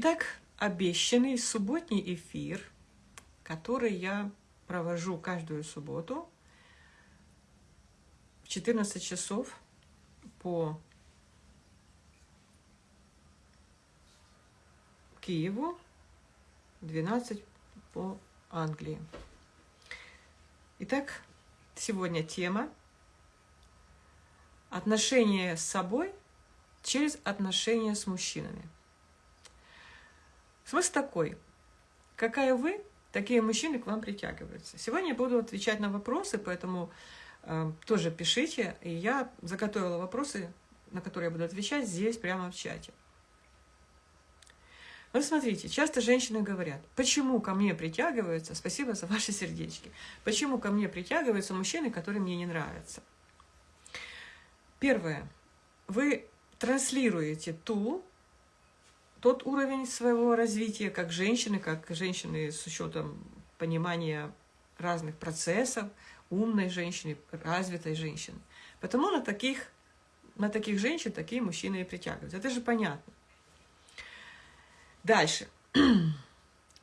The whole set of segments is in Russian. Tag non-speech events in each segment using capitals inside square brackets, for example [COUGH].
Итак, обещанный субботний эфир, который я провожу каждую субботу в 14 часов по Киеву, 12 по Англии. Итак, сегодня тема отношения с собой через отношения с мужчинами. Смысл такой. Какая вы, такие мужчины к вам притягиваются. Сегодня я буду отвечать на вопросы, поэтому э, тоже пишите. И я заготовила вопросы, на которые я буду отвечать здесь, прямо в чате. Вот смотрите, часто женщины говорят, почему ко мне притягиваются, спасибо за ваши сердечки, почему ко мне притягиваются мужчины, которые мне не нравятся. Первое. Вы транслируете ту тот уровень своего развития, как женщины, как женщины с учетом понимания разных процессов, умной женщины, развитой женщины. Потому на таких, на таких женщин такие мужчины и притягиваются. Это же понятно. Дальше. [CLEARS THROAT]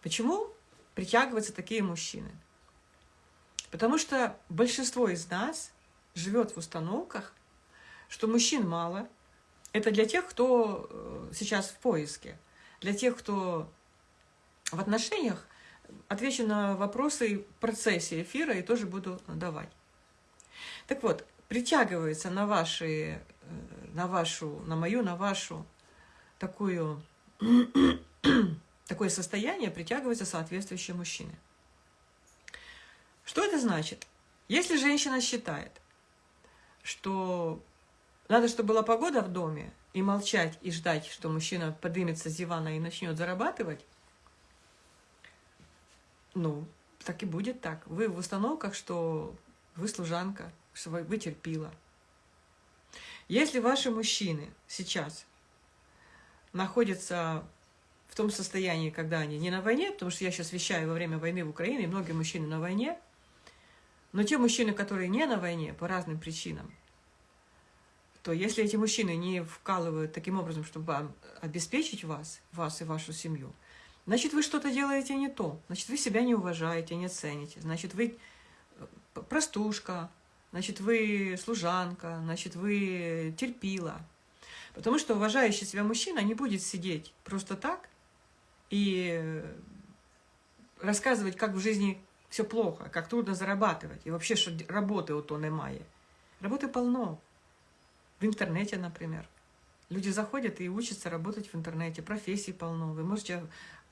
Почему притягиваются такие мужчины? Потому что большинство из нас живет в установках, что мужчин мало, это для тех, кто э, сейчас в поиске. Для тех, кто в отношениях, отвечу на вопросы в процессе эфира и тоже буду давать. Так вот, притягивается на, ваши, э, на вашу, на мою, на вашу такую, [CLEARS THROAT] такое состояние, притягиваются соответствующие мужчины. Что это значит? Если женщина считает, что надо, чтобы была погода в доме, и молчать, и ждать, что мужчина поднимется с дивана и начнет зарабатывать, ну, так и будет так. Вы в установках, что вы служанка, что вы терпила. Если ваши мужчины сейчас находятся в том состоянии, когда они не на войне, потому что я сейчас вещаю во время войны в Украине, и многие мужчины на войне, но те мужчины, которые не на войне по разным причинам, то если эти мужчины не вкалывают таким образом, чтобы обеспечить вас, вас и вашу семью, значит, вы что-то делаете не то. Значит, вы себя не уважаете, не цените. Значит, вы э, простушка, значит, вы служанка, значит, вы терпила. Потому что уважающий себя мужчина не будет сидеть просто так и рассказывать, как в жизни все плохо, как трудно зарабатывать, и вообще, что работы у то немає. Работы полно. В интернете, например. Люди заходят и учатся работать в интернете, профессий полно. Вы можете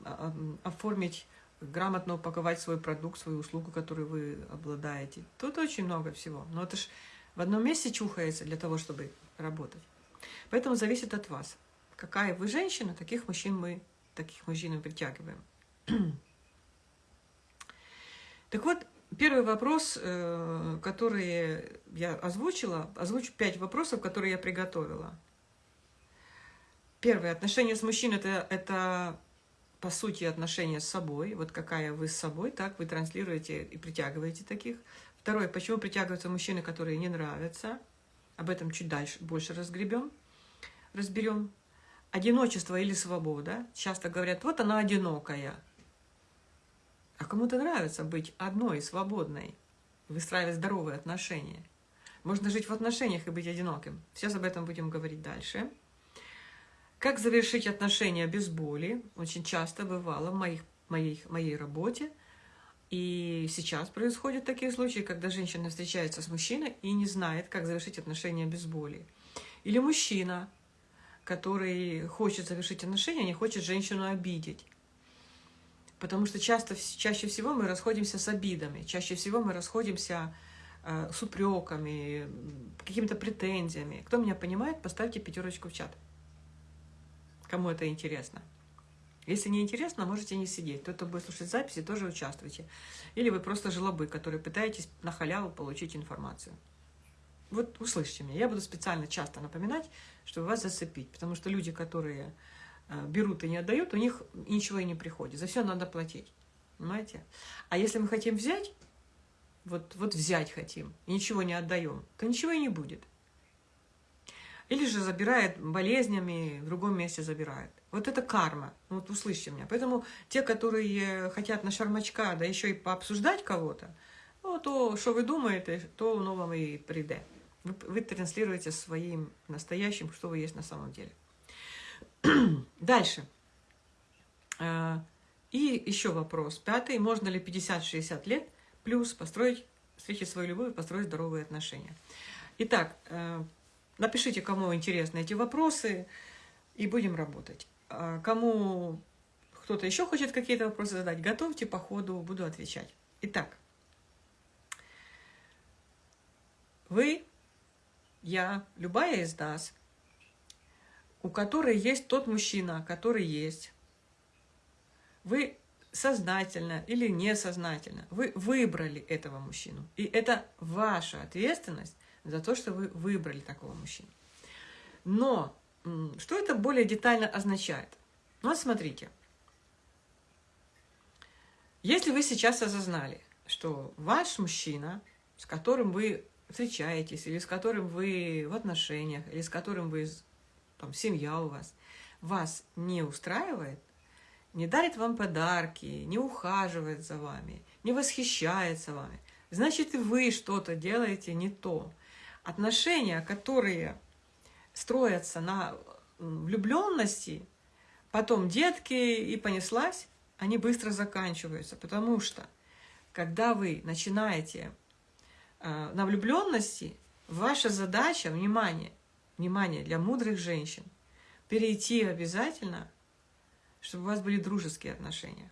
а, а, оформить, грамотно упаковать свой продукт, свою услугу, которую вы обладаете. Тут очень много всего. Но это ж в одном месте чухается для того, чтобы работать. Поэтому зависит от вас. Какая вы женщина, таких мужчин мы, таких мужчин мы притягиваем. [CLEARS THROAT] Так вот, Первый вопрос, э, который я озвучила, озвучу пять вопросов, которые я приготовила. Первое. Отношения с мужчиной это, – это, по сути, отношения с собой. Вот какая вы с собой, так вы транслируете и притягиваете таких. Второе. Почему притягиваются мужчины, которые не нравятся? Об этом чуть дальше, больше разгребем, разберем. Одиночество или свобода. Часто говорят, вот она одинокая. А кому-то нравится быть одной, свободной, выстраивать здоровые отношения. Можно жить в отношениях и быть одиноким. Сейчас об этом будем говорить дальше. Как завершить отношения без боли? Очень часто бывало в моих, моей, моей работе. И сейчас происходят такие случаи, когда женщина встречается с мужчиной и не знает, как завершить отношения без боли. Или мужчина, который хочет завершить отношения, не хочет женщину обидеть. Потому что часто, чаще всего мы расходимся с обидами, чаще всего мы расходимся э, с упреками, какими-то претензиями. Кто меня понимает, поставьте пятерочку в чат. Кому это интересно. Если не интересно, можете не сидеть. Кто будет слушать записи, тоже участвуйте. Или вы просто жлобы, которые пытаетесь на халяву получить информацию. Вот услышьте меня. Я буду специально часто напоминать, чтобы вас зацепить. Потому что люди, которые берут и не отдают, у них ничего и не приходит. За все надо платить. Понимаете? А если мы хотим взять, вот, вот взять хотим, и ничего не отдаем, то ничего и не будет. Или же забирает болезнями, в другом месте забирает. Вот это карма. Вот услышьте меня. Поэтому те, которые хотят на шармачка, да еще и пообсуждать кого-то, ну, то, что вы думаете, то оно вам и придет. Вы, вы транслируете своим настоящим, что вы есть на самом деле. [CLEARS THROAT] Дальше. А, и еще вопрос. Пятый. Можно ли 50-60 лет плюс построить, встретить свою любовь построить здоровые отношения? Итак, э, напишите, кому интересны эти вопросы, и будем работать. А кому кто-то еще хочет какие-то вопросы задать, готовьте по ходу, буду отвечать. Итак, вы, я, любая из нас, у которой есть тот мужчина, который есть, вы сознательно или несознательно, вы выбрали этого мужчину. И это ваша ответственность за то, что вы выбрали такого мужчину. Но что это более детально означает? Ну, вот смотрите. Если вы сейчас осознали, что ваш мужчина, с которым вы встречаетесь, или с которым вы в отношениях, или с которым вы, там, семья у вас, вас не устраивает, не дарит вам подарки, не ухаживает за вами, не восхищается вами, значит, и вы что-то делаете не то. Отношения, которые строятся на влюбленности, потом детки и понеслась, они быстро заканчиваются, потому что когда вы начинаете э, на влюбленности, ваша задача, внимание, внимание для мудрых женщин, перейти обязательно, чтобы у вас были дружеские отношения.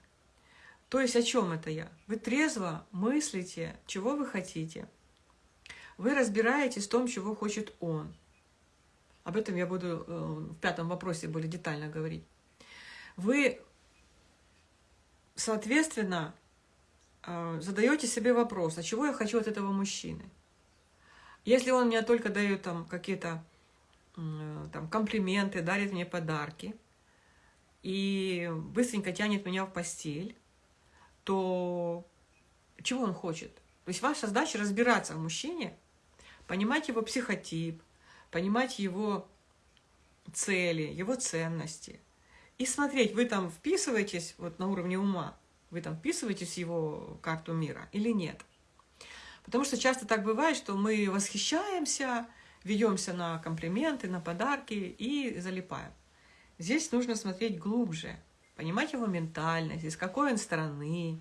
То есть о чем это я? Вы трезво мыслите, чего вы хотите. Вы разбираетесь в том, чего хочет он. Об этом я буду э, в пятом вопросе более детально говорить. Вы, соответственно, э, задаете себе вопрос, а чего я хочу от этого мужчины? Если он мне только дает там какие-то там, комплименты, дарит мне подарки и быстренько тянет меня в постель, то чего он хочет? То есть ваша задача разбираться в мужчине, понимать его психотип, понимать его цели, его ценности. И смотреть, вы там вписываетесь вот на уровне ума, вы там вписываетесь в его карту мира или нет. Потому что часто так бывает, что мы восхищаемся, ведемся на комплименты, на подарки и залипаем. Здесь нужно смотреть глубже, понимать его ментальность, из какой он страны.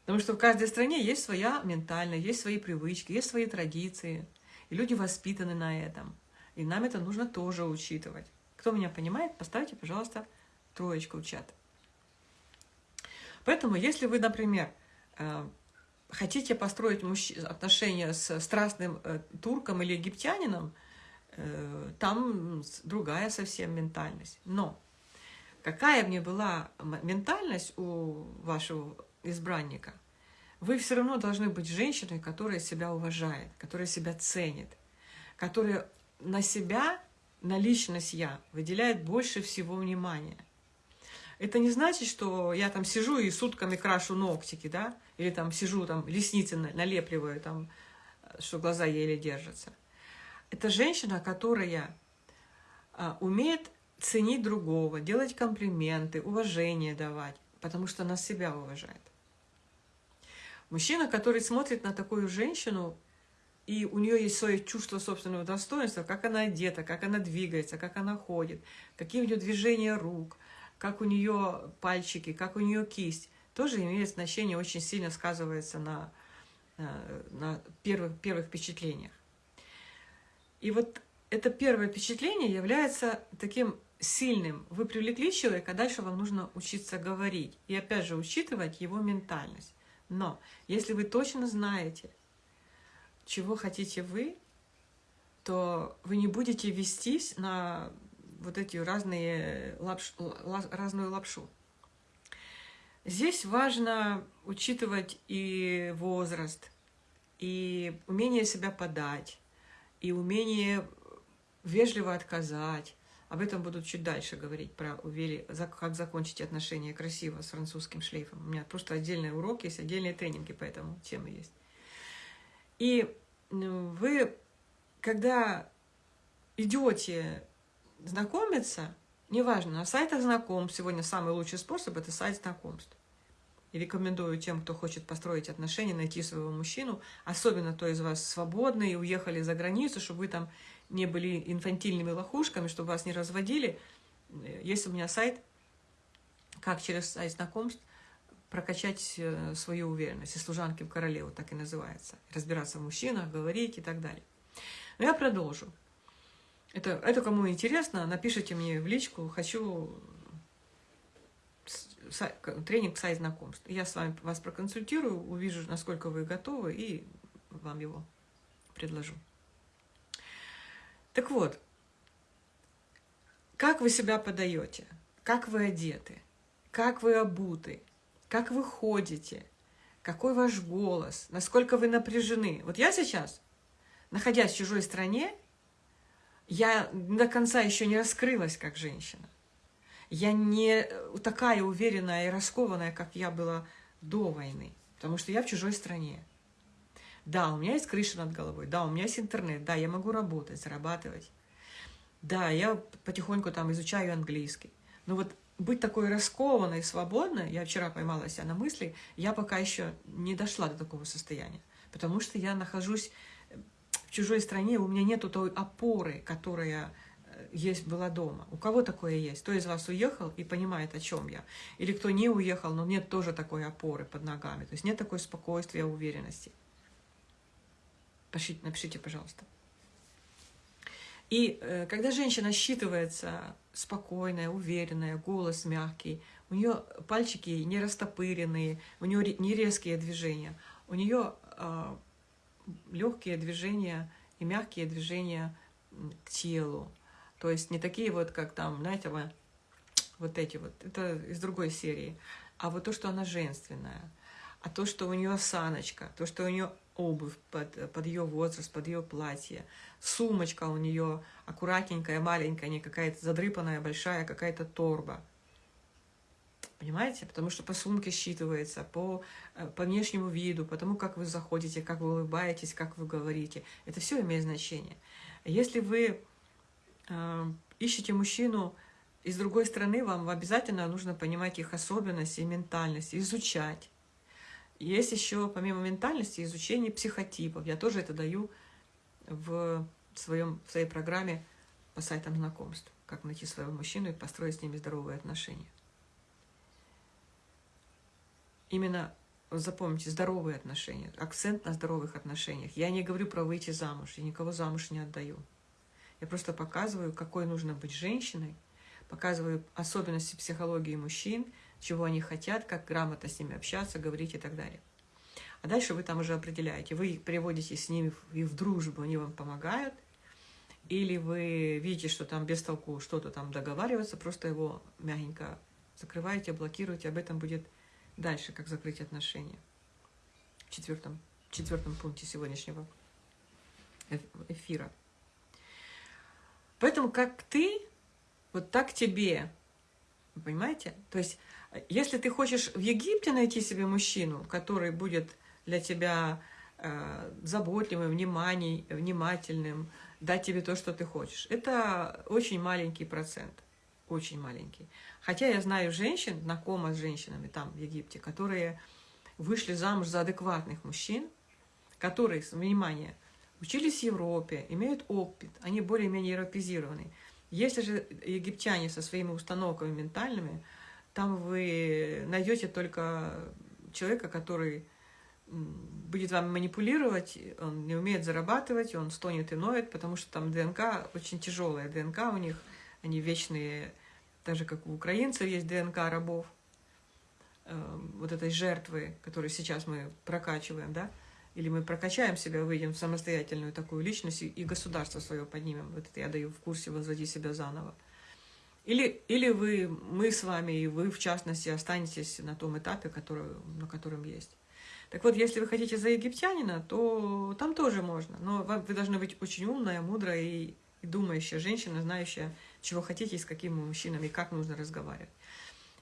Потому что в каждой стране есть своя ментальность, есть свои привычки, есть свои традиции – и люди воспитаны на этом. И нам это нужно тоже учитывать. Кто меня понимает, поставьте, пожалуйста, троечку в чат. Поэтому, если вы, например, э, хотите построить отношения с страстным э, турком или египтянином, э, там другая совсем ментальность. Но какая мне была ментальность у вашего избранника – вы все равно должны быть женщиной, которая себя уважает, которая себя ценит, которая на себя, на личность «я» выделяет больше всего внимания. Это не значит, что я там сижу и сутками крашу ногтики, да, или там сижу, там ресницы налепливаю, там, что глаза еле держатся. Это женщина, которая а, умеет ценить другого, делать комплименты, уважение давать, потому что она себя уважает. Мужчина, который смотрит на такую женщину, и у нее есть свое чувство собственного достоинства, как она одета, как она двигается, как она ходит, какие у нее движения рук, как у нее пальчики, как у нее кисть, тоже имеет значение, очень сильно сказывается на, э, на первых, первых впечатлениях. И вот это первое впечатление является таким сильным. Вы привлекли человека, дальше вам нужно учиться говорить. И опять же учитывать его ментальность. Но если вы точно знаете, чего хотите вы, то вы не будете вестись на вот эти разные лапш, разную лапшу. Здесь важно учитывать и возраст, и умение себя подать, и умение вежливо отказать, об этом буду чуть дальше говорить, про увели, как закончить отношения красиво с французским шлейфом. У меня просто отдельный урок есть, отдельные тренинги по этому теме есть. И ну, вы, когда идете знакомиться, неважно, на сайтах знакомств, сегодня самый лучший способ – это сайт знакомств. И рекомендую тем, кто хочет построить отношения, найти своего мужчину, особенно кто из вас свободный и уехали за границу, чтобы вы там не были инфантильными лохушками, чтобы вас не разводили. Есть у меня сайт, как через сайт знакомств прокачать э, свою уверенность. И служанки в королеву так и называется. Разбираться в мужчинах, говорить и так далее. Но я продолжу. Это, это кому интересно, напишите мне в личку, хочу тренинг сайт знакомств. Я с вами вас проконсультирую, увижу, насколько вы готовы, и вам его предложу. Так вот, как вы себя подаете, как вы одеты, как вы обуты, как вы ходите, какой ваш голос, насколько вы напряжены. Вот я сейчас, находясь в чужой стране, я до конца еще не раскрылась как женщина. Я не такая уверенная и раскованная, как я была до войны, потому что я в чужой стране. Да, у меня есть крыша над головой, да, у меня есть интернет, да, я могу работать, зарабатывать. Да, я потихоньку там изучаю английский. Но вот быть такой раскованной, свободной, я вчера поймала себя на мысли, я пока еще не дошла до такого состояния. Потому что я нахожусь в чужой стране, у меня нету той опоры, которая э, есть была дома. У кого такое есть? Кто из вас уехал и понимает, о чем я? Или кто не уехал, но нет тоже такой опоры под ногами. То есть нет такой спокойствия, уверенности. Пишите, напишите, пожалуйста. И э, когда женщина считывается спокойная, уверенная, голос мягкий, у нее пальчики не растопыренные, у нее не резкие движения, у нее э, легкие движения и мягкие движения к телу. То есть не такие вот, как там, знаете, вот, вот эти вот, это из другой серии. А вот то, что она женственная, а то, что у нее саночка, то, что у нее обувь под, под ее возраст, под ее платье, сумочка у нее аккуратненькая, маленькая, не какая-то задрыпанная, большая, какая-то торба. Понимаете? Потому что по сумке считывается, по, э, по внешнему виду, по тому, как вы заходите, как вы улыбаетесь, как вы говорите. Это все имеет значение. Если вы э, ищете мужчину из другой страны, вам обязательно нужно понимать их особенности и ментальность, изучать. Есть еще, помимо ментальности, изучение психотипов. Я тоже это даю в, своем, в своей программе по сайтам знакомств. Как найти своего мужчину и построить с ними здоровые отношения. Именно запомните, здоровые отношения, акцент на здоровых отношениях. Я не говорю про выйти замуж, я никого замуж не отдаю. Я просто показываю, какой нужно быть женщиной, показываю особенности психологии мужчин, чего они хотят, как грамотно с ними общаться, говорить и так далее. А дальше вы там уже определяете, вы приводите с ними и в дружбу, они вам помогают, или вы видите, что там без толку что-то там договариваться, просто его мягенько закрываете, блокируете, об этом будет дальше, как закрыть отношения. В четвертом, в четвертом пункте сегодняшнего эфира. Поэтому как ты, вот так тебе. Понимаете? То есть, если ты хочешь в Египте найти себе мужчину, который будет для тебя э, заботливым, вниманий, внимательным, дать тебе то, что ты хочешь, это очень маленький процент. Очень маленький. Хотя я знаю женщин, знакома с женщинами там, в Египте, которые вышли замуж за адекватных мужчин, которые, внимание, учились в Европе, имеют опыт, они более-менее европезированы. Если же египтяне со своими установками ментальными, там вы найдете только человека, который будет вам манипулировать, он не умеет зарабатывать, он стонет и ноет, потому что там ДНК очень тяжелая, ДНК у них, они вечные так же, как у украинцев есть ДНК рабов, э, вот этой жертвы, которую сейчас мы прокачиваем, да, или мы прокачаем себя, выйдем в самостоятельную такую личность и государство свое поднимем. Вот это я даю в курсе «Возводи себя заново». Или, или вы, мы с вами, и вы, в частности, останетесь на том этапе, который, на котором есть. Так вот, если вы хотите за египтянина, то там тоже можно. Но вы должны быть очень умная, мудрая и, и думающая женщина, знающая, чего хотите с какими мужчинами, как нужно разговаривать.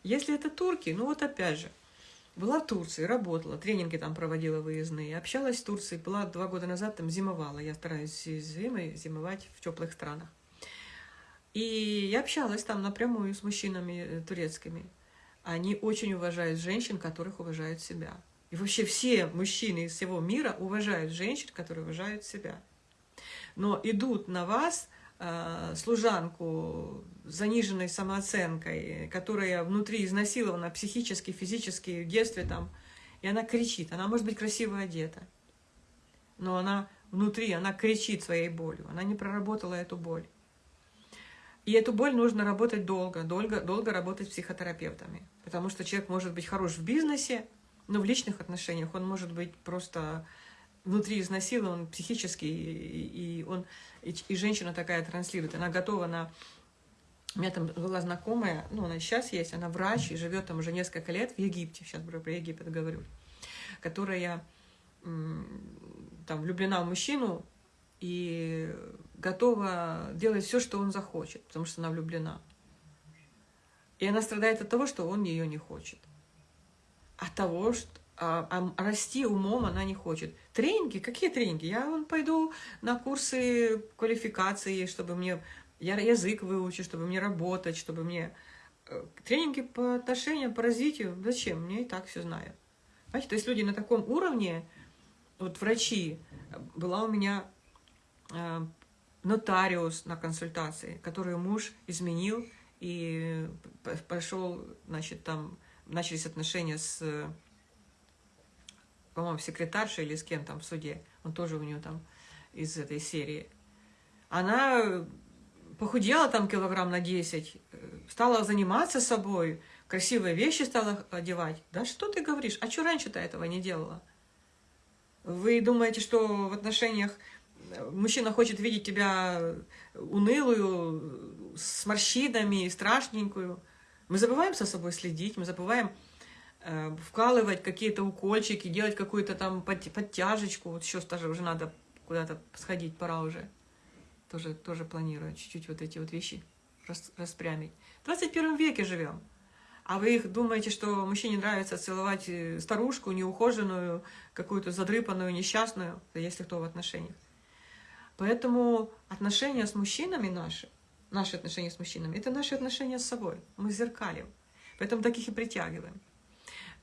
Если это турки, ну вот опять же, была в Турции, работала, тренинги там проводила выездные, общалась с Турцией, была два года назад, там зимовала. Я стараюсь зимой зимовать в теплых странах. И я общалась там напрямую с мужчинами э, турецкими. Они очень уважают женщин, которых уважают себя. И вообще все мужчины из всего мира уважают женщин, которые уважают себя. Но идут на вас служанку с заниженной самооценкой, которая внутри изнасилована психически, физически, в детстве там, и она кричит. Она может быть красиво одета, но она внутри, она кричит своей болью. Она не проработала эту боль. И эту боль нужно работать долго, долго, долго работать с психотерапевтами. Потому что человек может быть хорош в бизнесе, но в личных отношениях он может быть просто внутри изнасилован психически, и, он, и, и женщина такая транслирует. Она готова на... У меня там была знакомая, ну, она сейчас есть, она врач и живет там уже несколько лет в Египте, сейчас про Египет говорю, которая там влюблена в мужчину, и готова делать все, что он захочет, потому что она влюблена. И она страдает от того, что он ее не хочет. От того, что а, а расти умом она не хочет. Тренинги? Какие тренинги? Я вон, пойду на курсы квалификации, чтобы мне я язык выучу, чтобы мне работать, чтобы мне... Э, тренинги по отношениям, по развитию. Зачем? Мне и так все знаю. Понимаете, то есть люди на таком уровне, вот врачи, была у меня Э, нотариус на консультации, который муж изменил и пошел, значит, там начались отношения с, по-моему, секретаршей или с кем там в суде. Он тоже у нее там из этой серии. Она похудела там килограмм на 10, стала заниматься собой, красивые вещи стала одевать. Да что ты говоришь? А что раньше-то этого не делала? Вы думаете, что в отношениях мужчина хочет видеть тебя унылую, с морщинами, страшненькую. Мы забываем со собой следить, мы забываем э, вкалывать какие-то укольчики, делать какую-то там подтяжечку. Вот сейчас даже уже надо куда-то сходить, пора уже. Тоже, тоже планирую чуть-чуть вот эти вот вещи рас, распрямить. В 21 веке живем. А вы их думаете, что мужчине нравится целовать э, старушку, неухоженную, какую-то задрыпанную, несчастную, если кто в отношениях. Поэтому отношения с мужчинами наши, наши отношения с мужчинами, это наши отношения с собой. Мы зеркалим. Поэтому таких и притягиваем.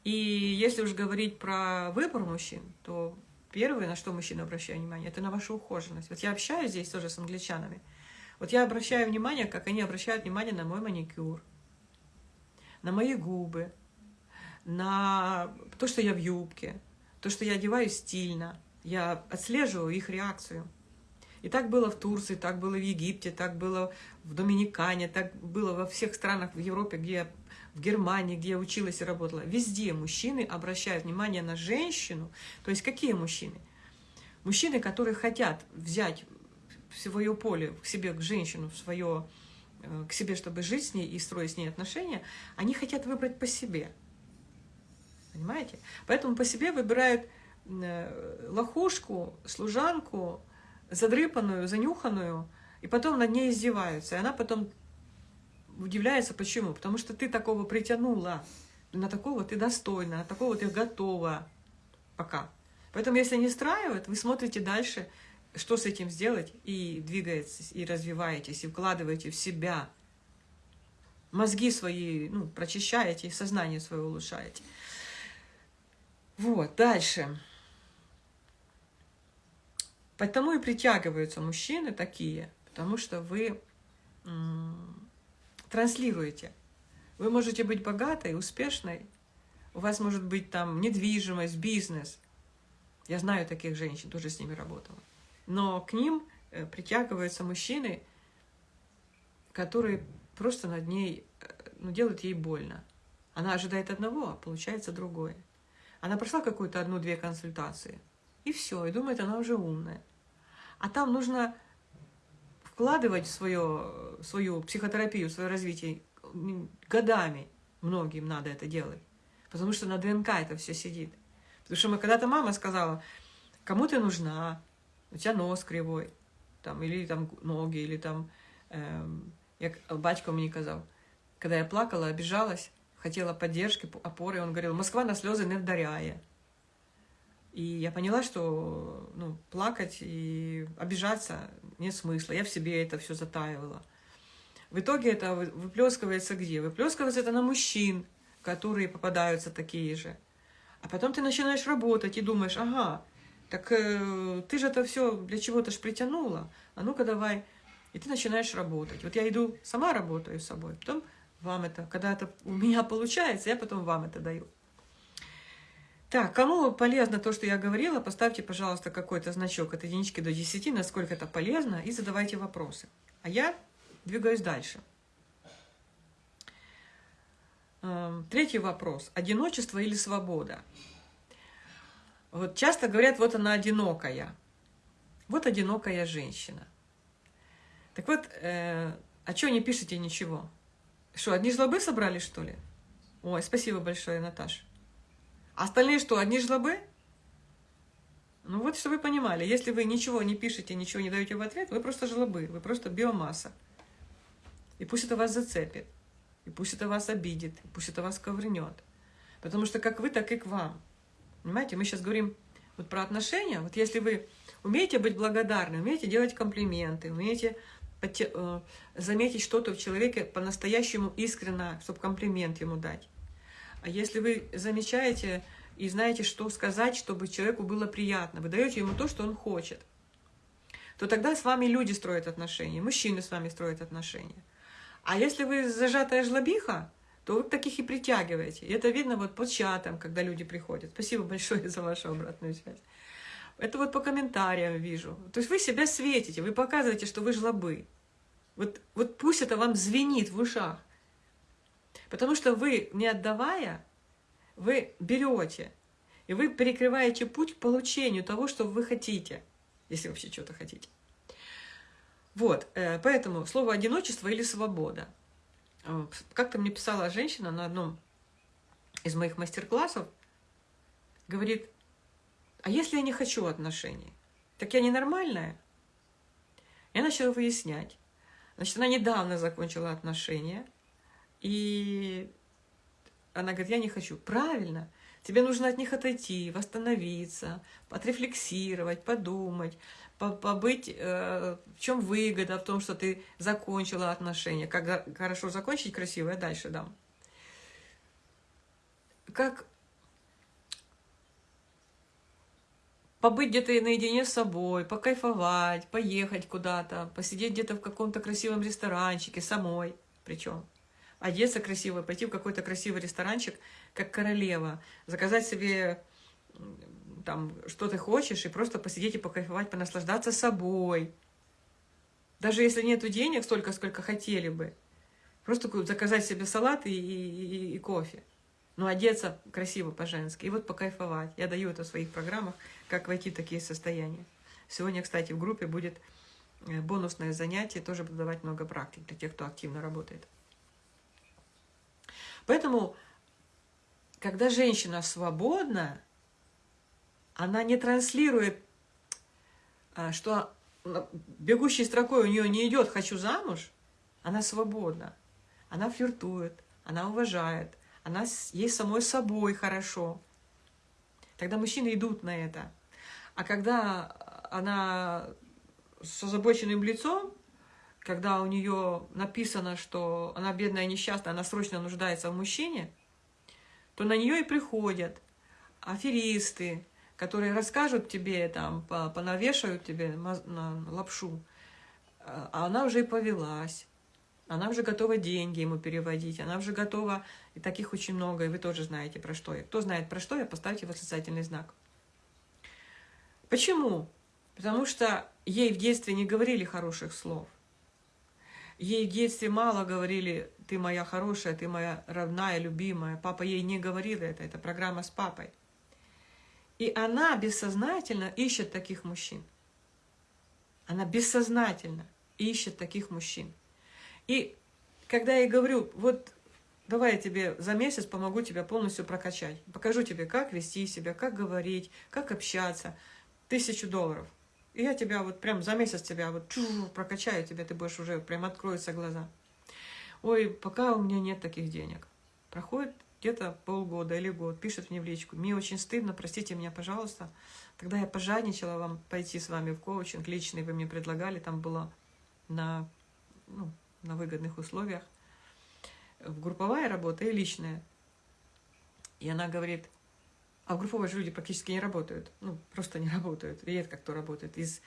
И если уж говорить про выбор мужчин, то первое, на что мужчина обращает внимание, это на вашу ухоженность. Вот я общаюсь здесь тоже с англичанами. Вот я обращаю внимание, как они обращают внимание на мой маникюр, на мои губы, на то, что я в юбке, то, что я одеваюсь стильно. Я отслеживаю их реакцию. И так было в Турции, так было в Египте, так было в Доминикане, так было во всех странах в Европе, где я, в Германии, где я училась и работала. Везде мужчины обращают внимание на женщину. То есть какие мужчины? Мужчины, которые хотят взять свое поле, к себе, к женщину, в свое, э, к себе, чтобы жить с ней и строить с ней отношения, они хотят выбрать по себе. Понимаете? Поэтому по себе выбирают э, лохушку, служанку, задрыпанную, занюханную, и потом над ней издеваются. И она потом удивляется, почему? Потому что ты такого притянула, на такого ты достойна, на такого ты готова пока. Поэтому, если не устраивает, вы смотрите дальше, что с этим сделать, и двигаетесь, и развиваетесь, и вкладываете в себя. Мозги свои ну, прочищаете, сознание свое улучшаете. Вот, дальше. Потому и притягиваются мужчины такие, потому что вы транслируете. Вы можете быть богатой, успешной, у вас может быть там недвижимость, бизнес. Я знаю таких женщин, тоже с ними работала. Но к ним э, притягиваются мужчины, которые просто над ней, э, ну, делают ей больно. Она ожидает одного, а получается другое. Она прошла какую-то одну-две консультации – и все, и думает, она уже умная. А там нужно вкладывать в свое, свою психотерапию, свое развитие годами. Многим надо это делать. Потому что на ДНК это все сидит. Потому что мы когда-то мама сказала, кому ты нужна, у тебя нос кривой, там, или там ноги, или там, эм, як батько мені казав, когда я плакала, обижалась, хотела поддержки, опоры, он говорил, Москва на слезы не вдаряє. И я поняла, что ну, плакать и обижаться нет смысла. Я в себе это все затаивала. В итоге это выплескивается где? Выплескивается это на мужчин, которые попадаются такие же. А потом ты начинаешь работать и думаешь, ага, так э, ты же это все для чего-то ж притянула, а ну-ка давай. И ты начинаешь работать. Вот я иду, сама работаю с собой, потом вам это, когда это у меня получается, я потом вам это даю. Так, кому полезно то, что я говорила, поставьте, пожалуйста, какой-то значок от единички до 10, насколько это полезно, и задавайте вопросы. А я двигаюсь дальше. Эм, третий вопрос. Одиночество или свобода? Вот часто говорят, вот она одинокая. Вот одинокая женщина. Так вот, э, а что не пишете ничего? Что, одни жлобы собрали, что ли? Ой, спасибо большое, Наташа. Остальные что, одни жлобы? Ну вот, чтобы вы понимали, если вы ничего не пишете, ничего не даете в ответ, вы просто жлобы, вы просто биомасса. И пусть это вас зацепит, и пусть это вас обидит, и пусть это вас ковырнет. Потому что как вы, так и к вам. Понимаете, мы сейчас говорим вот про отношения. Вот если вы умеете быть благодарны, умеете делать комплименты, умеете э, заметить что-то в человеке по-настоящему искренно, чтобы комплимент ему дать. А если вы замечаете и знаете, что сказать, чтобы человеку было приятно, вы даете ему то, что он хочет, то тогда с вами люди строят отношения, мужчины с вами строят отношения. А если вы зажатая жлобиха, то вы таких и притягиваете. И это видно вот по чатам, когда люди приходят. Спасибо большое за вашу обратную связь. Это вот по комментариям вижу. То есть вы себя светите, вы показываете, что вы жлобы. Вот, вот пусть это вам звенит в ушах. Потому что вы, не отдавая, вы берете, и вы перекрываете путь к получению того, что вы хотите, если вообще что-то хотите. Вот, э, поэтому слово «одиночество» или «свобода». Э, как-то мне писала женщина на одном из моих мастер-классов, говорит, а если я не хочу отношений, так я ненормальная? Я начала выяснять. Значит, она недавно закончила отношения, и она говорит, я не хочу. Правильно, тебе нужно от них отойти, восстановиться, отрефлексировать, подумать, побыть, э, в чем выгода в том, что ты закончила отношения. Как хорошо закончить, красиво, я дальше дам. Как побыть где-то наедине с собой, покайфовать, поехать куда-то, посидеть где-то в каком-то красивом ресторанчике самой, причем одеться красиво, пойти в какой-то красивый ресторанчик, как королева, заказать себе там, что ты хочешь, и просто посидеть и покайфовать, понаслаждаться собой. Даже если нету денег столько, сколько хотели бы. Просто заказать себе салат и, и, и, и кофе. Но одеться красиво по-женски. И вот покайфовать. Я даю это в своих программах, как войти в такие состояния. Сегодня, кстати, в группе будет э, бонусное занятие. Тоже буду давать много практик для тех, кто активно работает. Поэтому, когда женщина свободна, она не транслирует, а, что бегущей строкой у нее не идет «хочу замуж», она свободна, она флиртует, она уважает, она ей самой собой хорошо. Тогда мужчины идут на это. А когда она с озабоченным лицом, когда у нее написано, что она бедная несчастная, она срочно нуждается в мужчине, то на нее и приходят аферисты, которые расскажут тебе, там, понавешают тебе лапшу, а она уже и повелась, она уже готова деньги ему переводить, она уже готова, и таких очень много, и вы тоже знаете про что я. Кто знает про что я, поставьте восклицательный знак. Почему? Потому что ей в детстве не говорили хороших слов. Ей детстве мало говорили «ты моя хорошая, ты моя родная, любимая». Папа ей не говорил это, это программа с папой. И она бессознательно ищет таких мужчин. Она бессознательно ищет таких мужчин. И когда я ей говорю, вот давай я тебе за месяц помогу тебя полностью прокачать, покажу тебе, как вести себя, как говорить, как общаться, тысячу долларов. И я тебя вот прям за месяц тебя вот прокачаю тебя, ты будешь уже прям откроются глаза. Ой, пока у меня нет таких денег. Проходит где-то полгода или год, пишет мне в личку, мне очень стыдно, простите меня, пожалуйста. Тогда я пожадничала вам пойти с вами в коучинг личный, вы мне предлагали, там было на, ну, на выгодных условиях. В групповая работа и личная. И она говорит, а в групповой же люди практически не работают. Ну, просто не [LAUGHS] работают. Редко кто работает. Из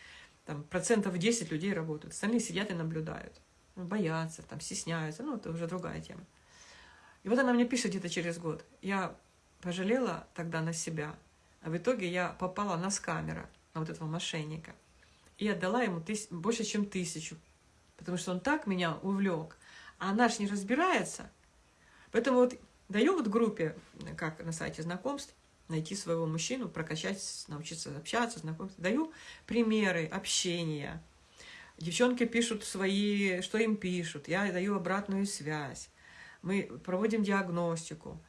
там, процентов 10 людей работают. Остальные сидят и наблюдают. Ну, боятся, там, стесняются. Ну, это уже другая тема. И вот она мне пишет где-то через год. Я пожалела тогда на себя. А в итоге я попала на скамера, на вот этого мошенника. И отдала ему тыс... больше, чем тысячу. Потому что он так меня увлек. А она ж не разбирается. Поэтому вот даю вот группе, как на сайте знакомств, найти своего мужчину, прокачать, научиться общаться, знакомиться. Даю примеры общения. Девчонки пишут свои, что им пишут. Я даю обратную связь. Мы проводим диагностику.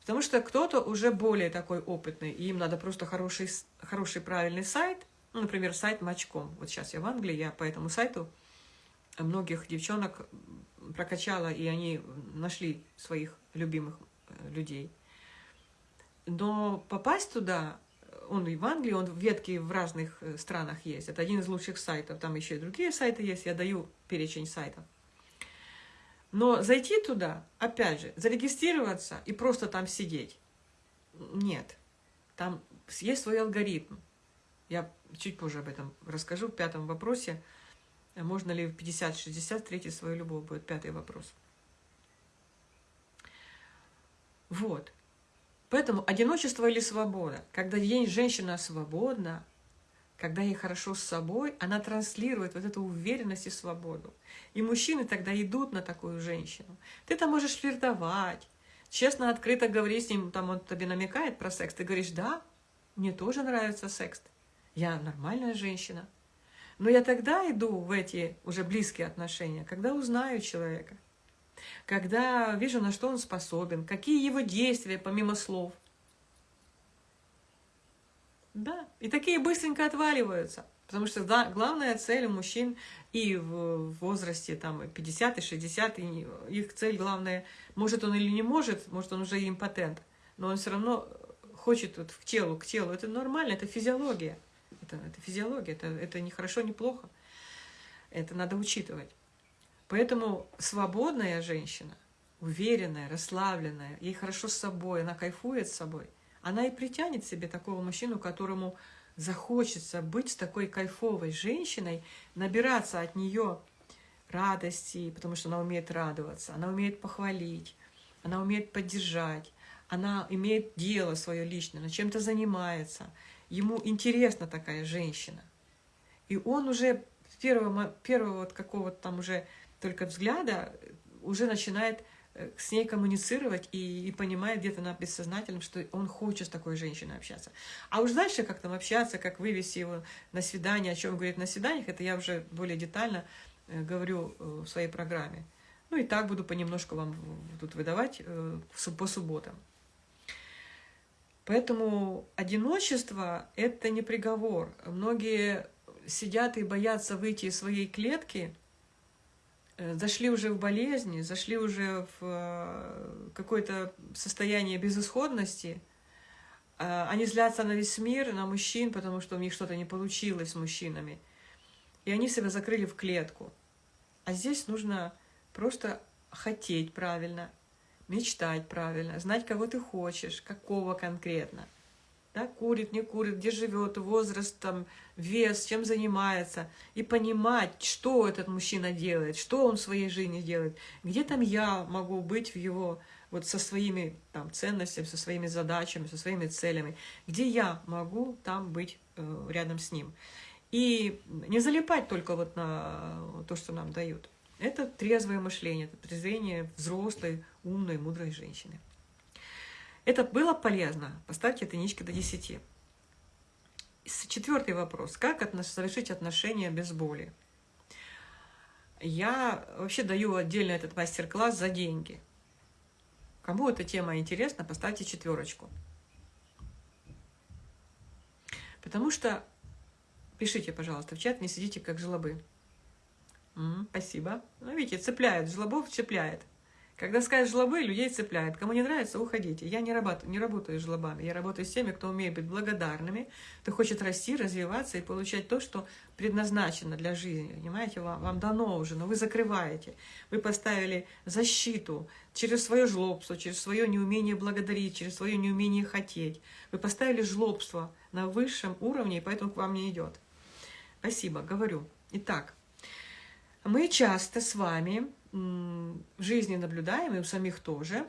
Потому что кто-то уже более такой опытный, и им надо просто хороший, хороший правильный сайт, ну, например, сайт Мачком. Вот сейчас я в Англии, я по этому сайту многих девчонок прокачала, и они нашли своих любимых э, людей. Но попасть туда, он и в Англии, он в ветке в разных э, странах есть. Это один из лучших сайтов. Там еще и другие сайты есть. Я даю перечень сайтов. Но зайти туда, опять же, зарегистрироваться и просто там сидеть, нет. Там есть свой алгоритм. Я чуть позже об этом расскажу в пятом вопросе. Можно ли в 50-60 встретить свою любовь, будет пятый вопрос. Вот. Поэтому одиночество или свобода. Когда женщина свободна, когда ей хорошо с собой, она транслирует вот эту уверенность и свободу. И мужчины тогда идут на такую женщину. Ты там можешь флиртовать, честно, открыто говорить с ним, там он тебе намекает про секс, ты говоришь, да, мне тоже нравится секс, я нормальная женщина. Но я тогда иду в эти уже близкие отношения, когда узнаю человека, когда вижу, на что он способен, какие его действия помимо слов – да, и такие быстренько отваливаются. Потому что да, главная цель у мужчин и в возрасте там 50 и 60, и их цель главная, может он или не может, может он уже импотент, но он все равно хочет вот к телу, к телу. Это нормально, это физиология. Это, это физиология, это, это не хорошо, не плохо. Это надо учитывать. Поэтому свободная женщина, уверенная, расслабленная, ей хорошо с собой, она кайфует с собой – она и притянет себе такого мужчину, которому захочется быть с такой кайфовой женщиной, набираться от нее радости, потому что она умеет радоваться, она умеет похвалить, она умеет поддержать, она имеет дело свое личное, она чем-то занимается. Ему интересна такая женщина. И он уже с первого, первого вот какого-то там уже только взгляда уже начинает Э, с ней коммуницировать и, и понимает где-то на бессознательном, что он хочет с такой женщиной общаться. А уж дальше как там общаться, как вывести его на свидание, о чем говорит на свиданиях, это я уже более детально э, говорю э, в своей программе. Ну и так буду понемножку вам тут выдавать по субботам. Поэтому одиночество – это не приговор. Многие сидят и боятся выйти из своей клетки – зашли уже в болезни, зашли уже в э, какое-то состояние безысходности, э, они злятся на весь мир, на мужчин, потому что у них что-то не получилось с мужчинами. И они себя закрыли в клетку. А здесь нужно просто хотеть правильно, мечтать правильно, знать, кого ты хочешь, какого конкретно – да, курит, не курит, где живет, возраст, там, вес, чем занимается, и понимать, что этот мужчина делает, что он в своей жизни делает, где там я могу быть в его, вот со своими там, ценностями, со своими задачами, со своими целями, где я могу там быть э, рядом с ним. И не залипать только вот на то, что нам дают. Это трезвое мышление, это трезвение взрослой, умной, мудрой женщины. Это было полезно. Поставьте единички до 10. Четвертый вопрос. Как совершить отношения без боли? Я вообще даю отдельно этот мастер-класс за деньги. Кому эта тема интересна, поставьте четверочку. Потому что, пишите, пожалуйста, в чат, не сидите как жлобы. М -м, спасибо. Ну, видите, цепляют, жлобов цепляет. Когда скажешь жлобы, людей цепляет. Кому не нравится, уходите. Я не работаю, не работаю с жлобами. Я работаю с теми, кто умеет быть благодарными, кто хочет расти, развиваться и получать то, что предназначено для жизни. Понимаете, вам, вам дано уже, но вы закрываете. Вы поставили защиту через свое жлобство, через свое неумение благодарить, через свое неумение хотеть. Вы поставили жлобство на высшем уровне, и поэтому к вам не идет. Спасибо, говорю. Итак, мы часто с вами в жизни наблюдаем, и у самих тоже,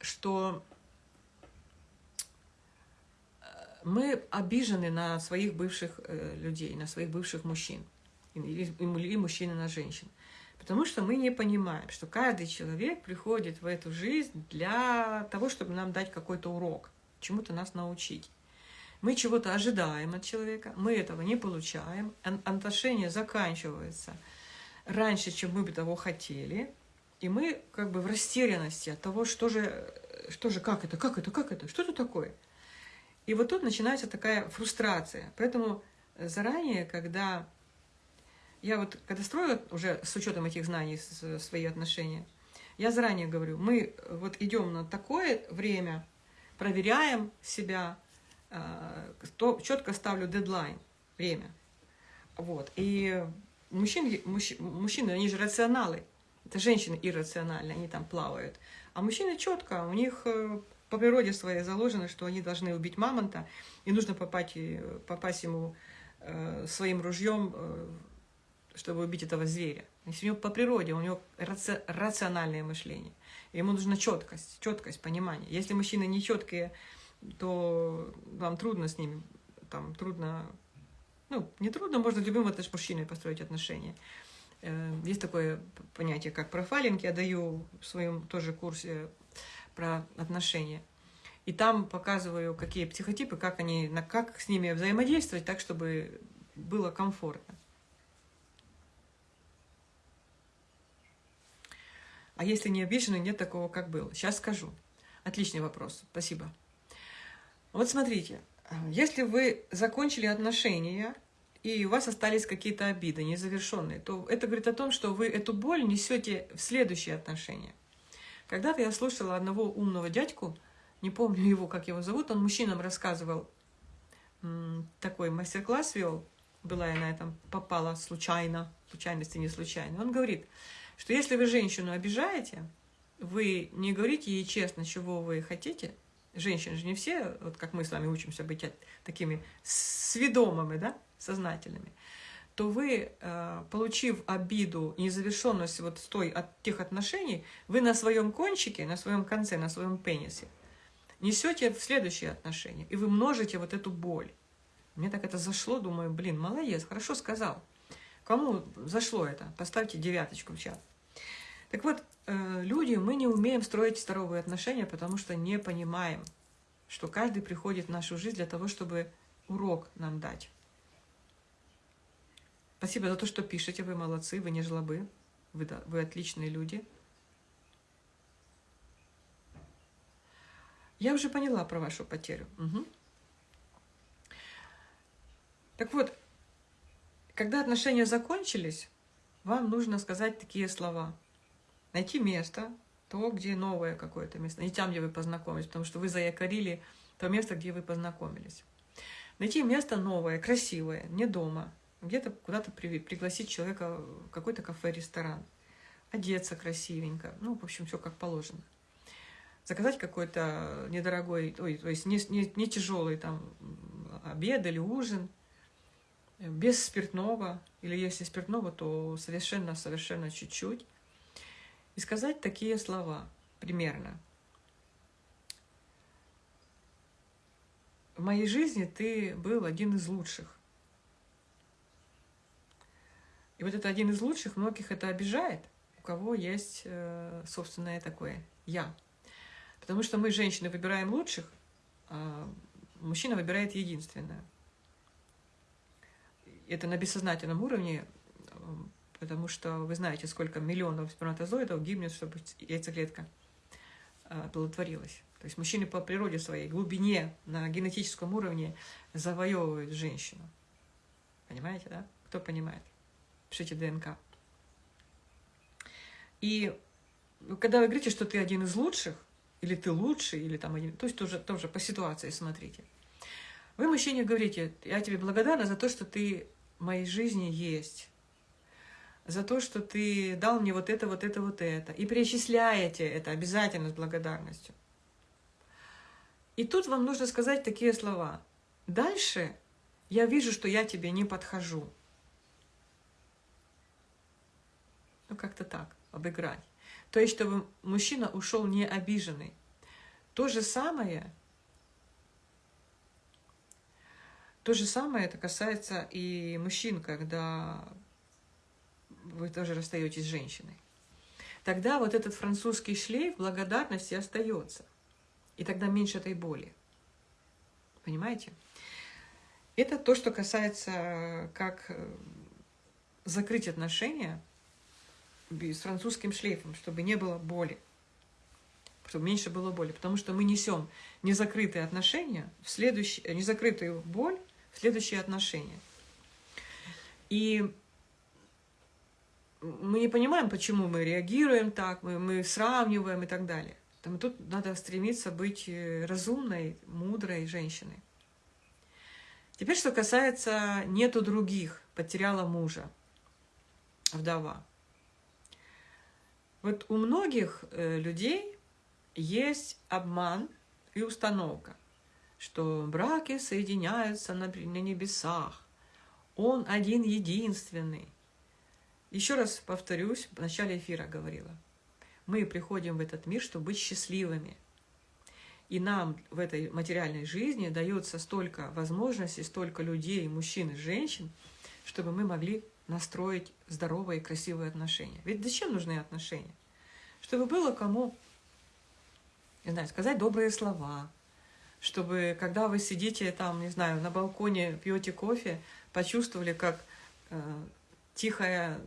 что э, мы обижены на своих бывших э, людей, на своих бывших мужчин, или мужчины на женщин. Потому что мы не понимаем, что каждый человек приходит в эту жизнь для того, чтобы нам дать какой-то урок, чему-то нас научить. Мы чего-то ожидаем от человека, мы этого не получаем, отношения заканчиваются – раньше, чем мы бы того хотели, и мы как бы в растерянности от того, что же, что же, как это, как это, как это, что это такое. И вот тут начинается такая фрустрация. Поэтому заранее, когда я вот, когда строю уже с учетом этих знаний свои отношения, я заранее говорю, мы вот идем на такое время, проверяем себя, а, четко ставлю дедлайн, время. Вот. И мужчин, мужч, мужчины, они же рационалы. Это женщины иррациональные, они там плавают. А мужчины четко, у них э, по природе своей заложено, что они должны убить мамонта, и нужно попасть, попасть ему э, своим ружьем, э, чтобы убить этого зверя. Если у него по природе, у него раци, рациональное мышление. Ему нужна четкость, четкость, понимание. Если мужчины не четкие, то вам трудно с ними, там, трудно ну, нетрудно, можно с любым мужчиной построить отношения. Э, есть такое понятие, как профайлинг, я даю в своем тоже курсе про отношения. И там показываю, какие психотипы, как, они, как с ними взаимодействовать так, чтобы было комфортно. А если не обижены, нет такого, как было. Сейчас скажу. Отличный вопрос. Спасибо. Вот смотрите, если вы закончили отношения, и у вас остались какие-то обиды незавершенные, то это говорит о том, что вы эту боль несете в следующие отношения. Когда-то я слушала одного умного дядьку, не помню его, как его зовут, он мужчинам рассказывал, такой мастер-класс вел, была я на этом, попала случайно, случайности не случайно. Он говорит, что если вы женщину обижаете, вы не говорите ей честно, чего вы хотите, женщины же не все, вот как мы с вами учимся быть такими сведомыми, да, сознательными, то вы, э, получив обиду, незавершенность вот с той, от тех отношений, вы на своем кончике, на своем конце, на своем пенисе несете в следующие отношения, и вы множите вот эту боль. Мне так это зашло, думаю, блин, молодец, хорошо сказал. Кому зашло это? Поставьте девяточку в чат. Так вот, э, люди, мы не умеем строить здоровые отношения, потому что не понимаем, что каждый приходит в нашу жизнь для того, чтобы урок нам дать. Спасибо за то, что пишете, вы молодцы, вы не жлобы, вы, вы отличные люди. Я уже поняла про вашу потерю. Угу. Так вот, когда отношения закончились, вам нужно сказать такие слова – найти место, то, где новое какое-то место, не там, где вы познакомились, потому что вы заякорили то место, где вы познакомились. Найти место новое, красивое, не дома, где-то куда-то при, пригласить человека в какой-то кафе, ресторан, одеться красивенько, ну, в общем, все как положено. Заказать какой-то недорогой, ой, то есть не, не, не тяжелый там обед или ужин, без спиртного, или если спиртного, то совершенно-совершенно чуть-чуть и сказать такие слова примерно. В моей жизни ты был один из лучших. И вот это один из лучших, многих это обижает, у кого есть э, собственное такое «я». Потому что мы, женщины, выбираем лучших, а мужчина выбирает единственное. Это на бессознательном уровне потому что вы знаете, сколько миллионов сперматозоидов гибнет, чтобы яйцеклетка а, оплодотворилась. То есть мужчины по природе своей, глубине, на генетическом уровне завоевывают женщину. Понимаете, да? Кто понимает? Пишите ДНК. И когда вы говорите, что ты один из лучших, или ты лучший, или там один, то есть тоже, тоже по ситуации смотрите. Вы мужчине говорите, я тебе благодарна за то, что ты в моей жизни есть, за то, что ты дал мне вот это, вот это, вот это, и перечисляете это обязательно с благодарностью. И тут вам нужно сказать такие слова. Дальше я вижу, что я тебе не подхожу. Ну, как-то так, обыграть. То есть, чтобы мужчина ушел не обиженный. То же самое, то же самое это касается и мужчин, когда вы тоже расстаетесь с женщиной. Тогда вот этот французский шлейф благодарности остается. И тогда меньше этой боли. Понимаете? Это то, что касается, как э, закрыть отношения с французским шлейфом, чтобы не было боли, чтобы меньше было боли. Потому что мы несем незакрытые отношения, в следующие, незакрытую боль в следующие отношения. И мы не понимаем, почему мы реагируем так, мы, мы сравниваем и так далее. Там, тут надо стремиться быть э, разумной, мудрой женщиной. Теперь, что касается «нету других», потеряла мужа, вдова. Вот у многих э, людей есть обман и установка, что браки соединяются на, на небесах, он один единственный. Еще раз повторюсь, в начале эфира говорила, мы приходим в этот мир, чтобы быть счастливыми. И нам в этой материальной жизни дается столько возможностей, столько людей, мужчин и женщин, чтобы мы могли настроить здоровые и красивые отношения. Ведь зачем нужны отношения? Чтобы было кому, не знаю, сказать добрые слова, чтобы, когда вы сидите там, не знаю, на балконе, пьете кофе, почувствовали, как э, тихая,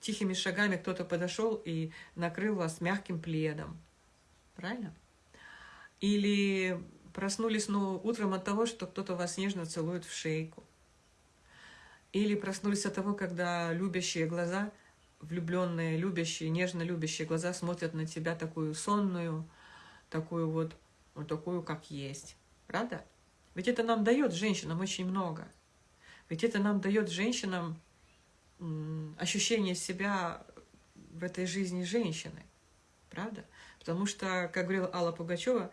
тихими шагами кто-то подошел и накрыл вас мягким пледом. Правильно? Или проснулись ну, утром от того, что кто-то вас нежно целует в шейку. Или проснулись от того, когда любящие глаза, влюбленные, любящие, нежно любящие глаза смотрят на тебя такую сонную, такую вот, вот такую, как есть. Правда? Ведь это нам дает женщинам очень много. Ведь это нам дает женщинам ощущение себя в этой жизни женщины. Правда? Потому что, как говорила Алла Пугачева,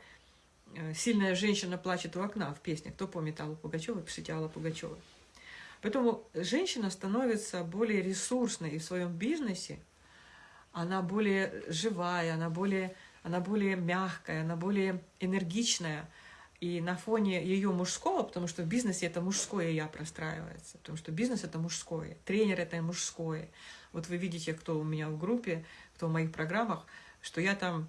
э, сильная женщина плачет у окна в песне. Кто помнит Аллу Пугачеву, пишите Алла Пугачева. Поэтому женщина становится более ресурсной в своем бизнесе, она более живая, она более, она более мягкая, она более энергичная. И на фоне ее мужского, потому что в бизнесе это мужское я простраивается, потому что бизнес это мужское, тренер это мужское. Вот вы видите, кто у меня в группе, кто в моих программах, что я там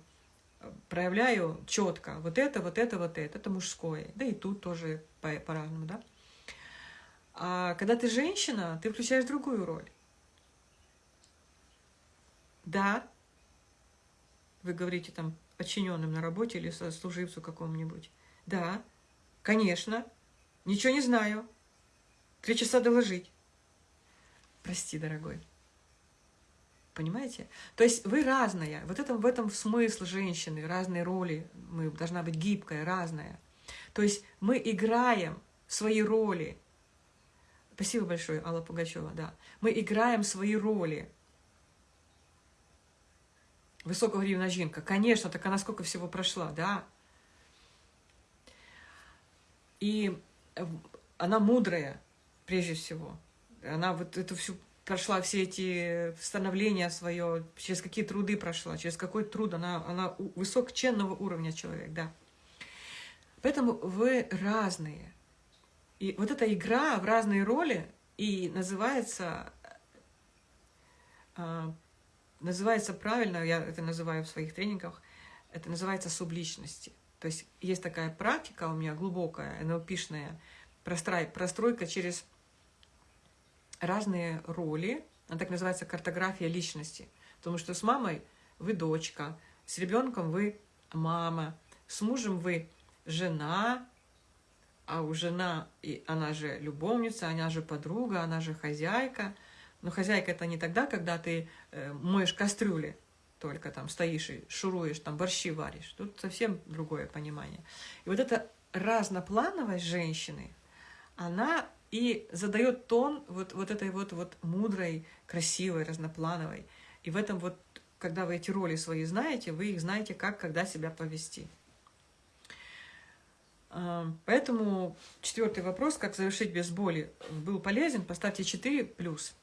проявляю четко вот это, вот это, вот это, это мужское. Да и тут тоже по-разному, да. А когда ты женщина, ты включаешь другую роль. Да, вы говорите там подчиненным на работе или служивцу какому-нибудь. Да, конечно, ничего не знаю. Три часа доложить. Прости, дорогой. Понимаете? То есть вы разная. Вот это, в этом смысл женщины, разные роли. Мы должна быть гибкая, разная. То есть мы играем свои роли. Спасибо большое, Алла Пугачева, да. Мы играем свои роли. Высокого жинка. Конечно, так она сколько всего прошла, да. И она мудрая, прежде всего. Она вот эту всю прошла все эти становления свое, через какие труды прошла, через какой труд, она, она высокоченного уровня человек, да. Поэтому вы разные. И вот эта игра в разные роли и называется, э, называется правильно, я это называю в своих тренингах, это называется субличности. То есть есть такая практика у меня глубокая, НЛПшная, простройка через разные роли, она так называется картография личности. Потому что с мамой вы дочка, с ребенком вы мама, с мужем вы жена, а у жена, и она же любовница, она же подруга, она же хозяйка. Но хозяйка это не тогда, когда ты э, моешь кастрюли, только там стоишь и шуруешь, там борщи варишь. Тут совсем другое понимание. И вот эта разноплановость женщины, она и задает тон вот, вот этой вот, вот мудрой, красивой, разноплановой. И в этом вот, когда вы эти роли свои знаете, вы их знаете, как, когда себя повести. А, поэтому четвертый вопрос, как завершить без боли, был полезен, поставьте 4 плюс.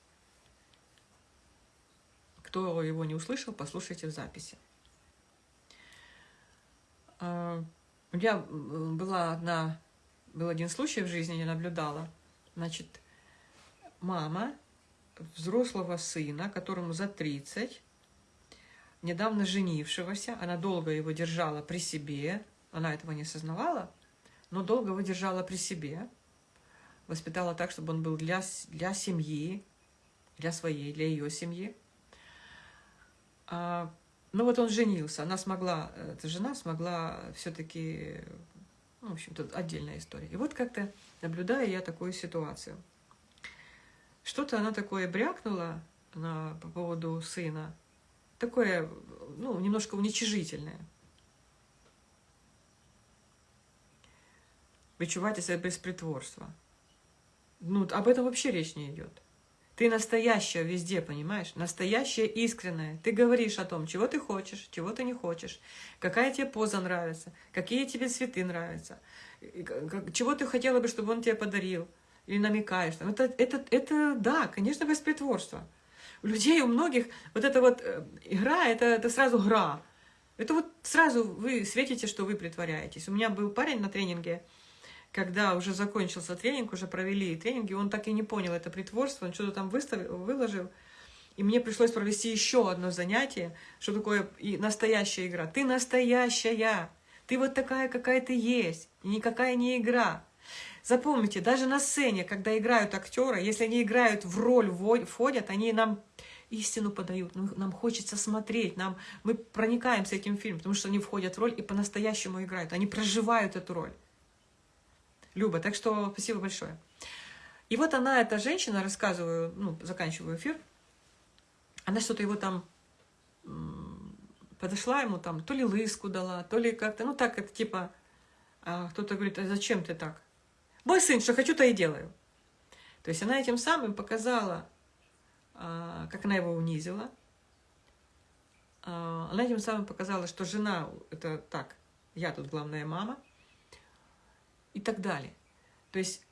Кто его не услышал, послушайте в записи. А, у меня была одна, был один случай в жизни, я наблюдала. Значит, мама взрослого сына, которому за 30, недавно женившегося, она долго его держала при себе, она этого не осознавала, но долго его держала при себе, воспитала так, чтобы он был для, для семьи, для своей, для ее семьи. А, ну вот он женился, она смогла, эта жена смогла все-таки, ну, в общем-то, отдельная история. И вот как-то наблюдаю я такую ситуацию. Что-то она такое брякнула на, по поводу сына, такое, ну, немножко уничижительное. Вычувайте себя без притворства. Ну, об этом вообще речь не идет. Ты настоящая везде, понимаешь? Настоящая, искренняя. Ты говоришь о том, чего ты хочешь, чего ты не хочешь, какая тебе поза нравится, какие тебе цветы нравятся, чего ты хотела бы, чтобы он тебе подарил, или намекаешь. Это, это, это да, конечно, беспритворство. У людей, у многих вот эта вот э, игра, это, это сразу гра. Это вот сразу вы светите, что вы притворяетесь. У меня был парень на тренинге, когда уже закончился тренинг, уже провели тренинги, он так и не понял это притворство, он что-то там выставил, выложил. И мне пришлось провести еще одно занятие, что такое настоящая игра. Ты настоящая, ты вот такая, какая ты есть, и никакая не игра. Запомните, даже на сцене, когда играют актеры, если они играют в роль, входят, они нам истину подают, нам хочется смотреть, нам, мы проникаемся этим фильмом, потому что они входят в роль и по-настоящему играют, они проживают эту роль. Люба. Так что спасибо большое. И вот она, эта женщина, рассказываю, ну, заканчиваю эфир, она что-то его там подошла ему там, то ли лыску дала, то ли как-то, ну так, это типа, а кто-то говорит, а зачем ты так? Мой сын, что хочу, то и делаю. То есть она этим самым показала, а, как она его унизила. А, она этим самым показала, что жена, это так, я тут главная мама – и так далее. То есть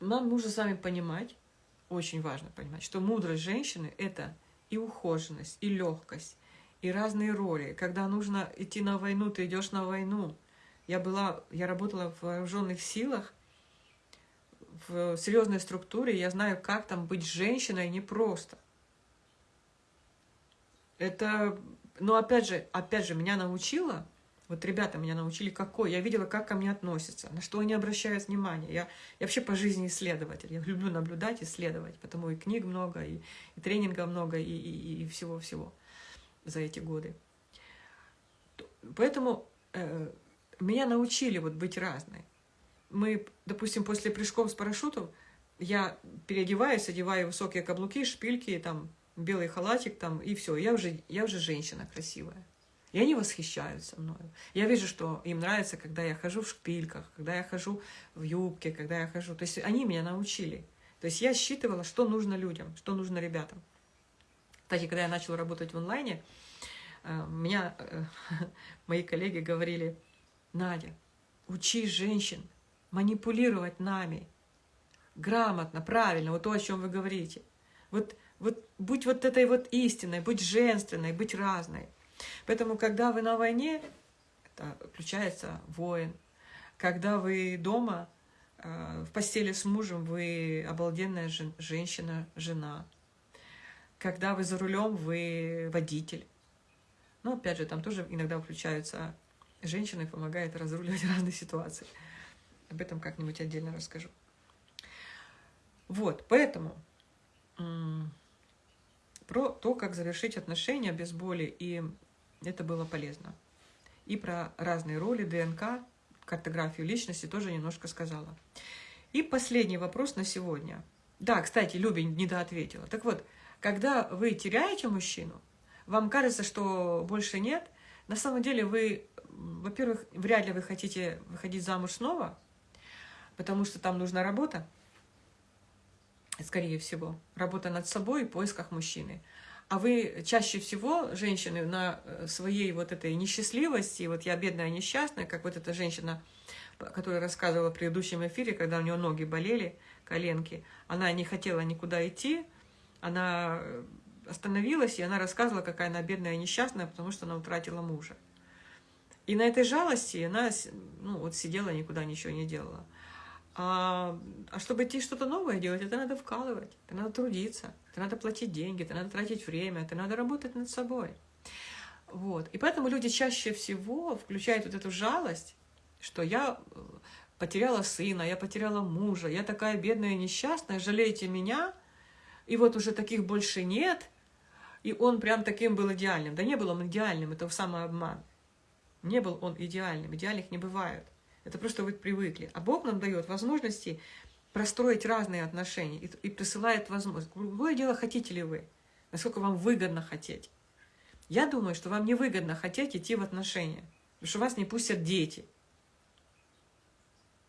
нам нужно с вами понимать, очень важно понимать, что мудрость женщины – это и ухоженность, и легкость, и разные роли. Когда нужно идти на войну, ты идешь на войну. Я, была, я работала в вооруженных силах, в серьезной структуре, я знаю, как там быть женщиной непросто. Это но опять же, опять же, меня научила, вот ребята меня научили какой, я видела, как ко мне относятся, на что они обращают внимание. Я, я вообще по жизни исследователь, я люблю наблюдать, исследовать, потому и книг много, и, и тренинга много, и всего-всего за эти годы. Поэтому э, меня научили вот быть разной. Мы, допустим, после прыжков с парашютом, я переодеваюсь, одеваю высокие каблуки, шпильки, там, белый халатик там, и все. Я уже, я уже женщина красивая. И они восхищаются мною. Я вижу, что им нравится, когда я хожу в шпильках, когда я хожу в юбке, когда я хожу. То есть они меня научили. То есть я считывала, что нужно людям, что нужно ребятам. Кстати, когда я начала работать в онлайне, э, меня э, [LAUGHS] мои коллеги говорили, Надя, учи женщин манипулировать нами грамотно, правильно, вот то, о чем вы говорите. Вот вот будь вот этой вот истинной, будь женственной, быть разной. Поэтому, когда вы на войне, это включается воин. Когда вы дома, э, в постели с мужем, вы обалденная женщина, жена. Когда вы за рулем, вы водитель. Но, опять же, там тоже иногда включаются женщины помогают разруливать [LAUGHS] разные ситуации. Об этом как-нибудь отдельно расскажу. Вот, поэтому про то, как завершить отношения без боли, и это было полезно. И про разные роли, ДНК, картографию личности тоже немножко сказала. И последний вопрос на сегодня. Да, кстати, Люби недоответила. Так вот, когда вы теряете мужчину, вам кажется, что больше нет, на самом деле вы, во-первых, вряд ли вы хотите выходить замуж снова, потому что там нужна работа, скорее всего, работа над собой в поисках мужчины. А вы чаще всего, женщины, на э, своей вот этой несчастливости, вот я бедная несчастная, как вот эта женщина, которая рассказывала в предыдущем эфире, когда у нее ноги болели, коленки, она не хотела никуда идти, она э, остановилась, и она рассказывала, какая она бедная и несчастная, потому что она утратила мужа. И на этой жалости она ну, вот сидела, никуда ничего не делала. А, а чтобы идти что-то новое делать, это надо вкалывать, это надо трудиться, это надо платить деньги, это надо тратить время, это надо работать над собой. Вот. И поэтому люди чаще всего включают вот эту жалость, что я э, потеряла сына, я потеряла мужа, я такая бедная и несчастная, жалейте меня, и вот уже таких больше нет, и он прям таким был идеальным. Да не был он идеальным, это самообман. Не был он идеальным, идеальных не бывает. Это просто вы привыкли. А Бог нам дает возможности простроить разные отношения и, и присылает возможность. Другое дело, хотите ли вы, насколько вам выгодно хотеть. Я думаю, что вам не выгодно хотеть идти в отношения, потому что вас не пустят дети.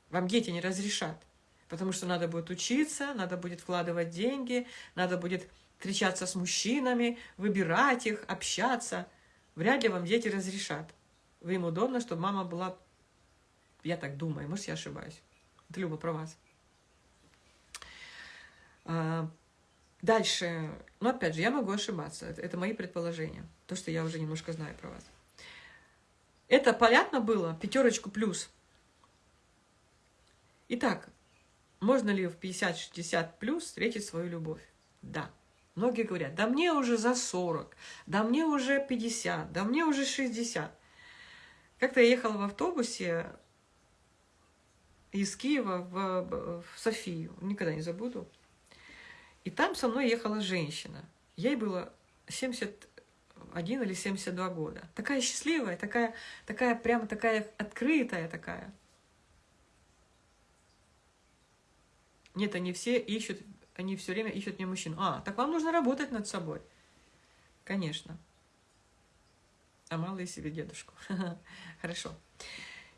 Вам дети не разрешат, потому что надо будет учиться, надо будет вкладывать деньги, надо будет встречаться с мужчинами, выбирать их, общаться. Вряд ли вам дети разрешат. Вы им удобно, чтобы мама была, я так думаю, может, я ошибаюсь. Это Люба про вас. А, дальше, ну, опять же, я могу ошибаться. Это, это мои предположения. То, что я уже немножко знаю про вас. Это понятно было? Пятерочку плюс. Итак, можно ли в 50-60 плюс встретить свою любовь? Да. Многие говорят, да мне уже за 40, да мне уже 50, да мне уже 60. Как-то я ехала в автобусе из Киева в, в Софию, никогда не забуду. И там со мной ехала женщина. Ей было 71 или 72 года. Такая счастливая, такая, такая прямо такая открытая такая. Нет, они все ищут они все время ищут мне мужчин. А, так вам нужно работать над собой. Конечно. А мало себе дедушку. [LAUGHS] Хорошо.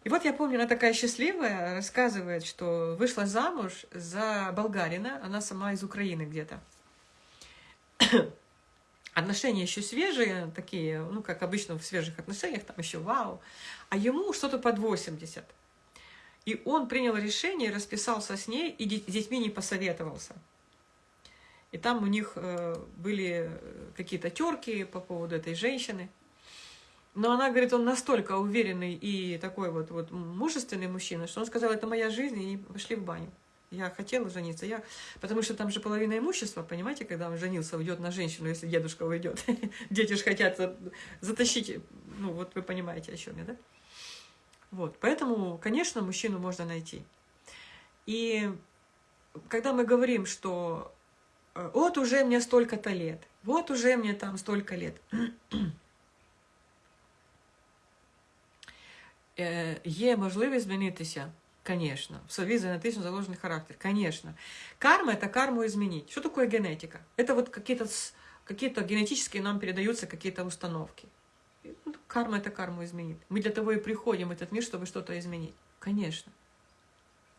И вот я помню, она такая счастливая, рассказывает, что вышла замуж за болгарина, она сама из Украины где-то. [COUGHS] Отношения еще свежие, такие, ну, как обычно в свежих отношениях, там еще вау. А ему что-то под 80. И он принял решение, расписался с ней и с детьми не посоветовался. И там у них э, были э, какие-то терки по поводу этой женщины. Но она говорит, он настолько уверенный и такой вот, вот мужественный мужчина, что он сказал, это моя жизнь, и пошли в баню. Я хотела жениться, я... потому что там же половина имущества, понимаете, когда он женился, уйдет на женщину, если дедушка уйдет. [LAUGHS] Дети же хотят затащить, ну вот вы понимаете, о чем я, да? Вот, поэтому, конечно, мужчину можно найти. И когда мы говорим, что вот уже мне столько-то лет, вот уже мне там столько лет. [CLEARS THROAT] Є можливість змінитися? Конечно. В совет генетично заложенный характер. Конечно. Карма – это карму изменить. Что такое генетика? Это вот какие-то какие, -то, генетические нам передаются какие-то установки. Ну, карма – это карму изменит. Мы для того и приходим в этот мир, чтобы что-то изменить. Конечно.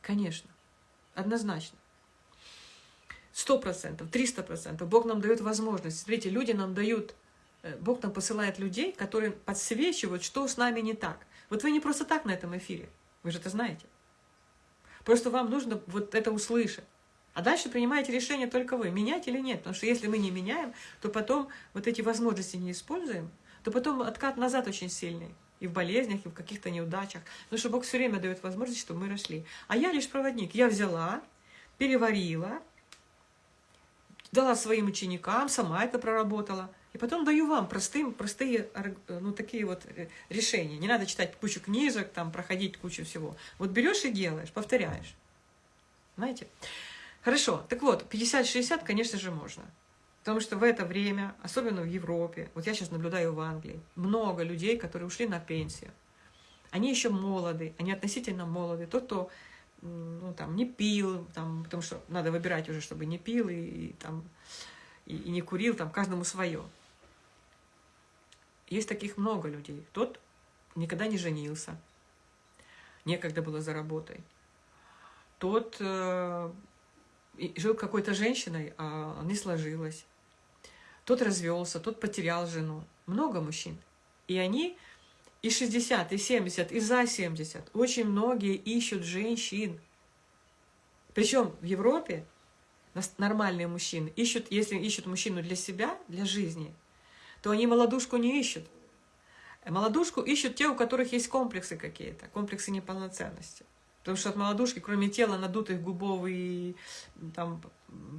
Конечно. Однозначно. Сто процентов, триста процентов. Бог нам дает возможность. Смотрите, люди нам дают, э, Бог нам посылает людей, которые подсвечивают, что с нами не так. Вот вы не просто так на этом эфире, вы же это знаете. Просто вам нужно вот это услышать. А дальше принимаете решение только вы, менять или нет. Потому что если мы не меняем, то потом вот эти возможности не используем, то потом откат назад очень сильный. И в болезнях, и в каких-то неудачах. Потому что Бог все время дает возможность, чтобы мы росли. А я лишь проводник. Я взяла, переварила, дала своим ученикам, сама это проработала. И потом даю вам простым, простые, ну, такие вот э, решения. Не надо читать кучу книжек, там, проходить кучу всего. Вот берешь и делаешь, повторяешь. Знаете? Хорошо. Так вот, 50-60, конечно же, можно. Потому что в это время, особенно в Европе, вот я сейчас наблюдаю в Англии, много людей, которые ушли на пенсию. Они еще молоды, они относительно молоды. Тот, кто ну, там, не пил, там, потому что надо выбирать уже, чтобы не пил и, и там, и, и не курил, там, каждому свое. Есть таких много людей. Тот никогда не женился, некогда было за работой. Тот э, жил какой-то женщиной, а не сложилось. Тот развелся, тот потерял жену. Много мужчин. И они и 60, и 70, и за 70. Очень многие ищут женщин. Причем в Европе нормальные мужчины ищут, если ищут мужчину для себя, для жизни, то они молодушку не ищут. Молодушку ищут те, у которых есть комплексы какие-то, комплексы неполноценности. Потому что от молодушки, кроме тела, надутых губов и там,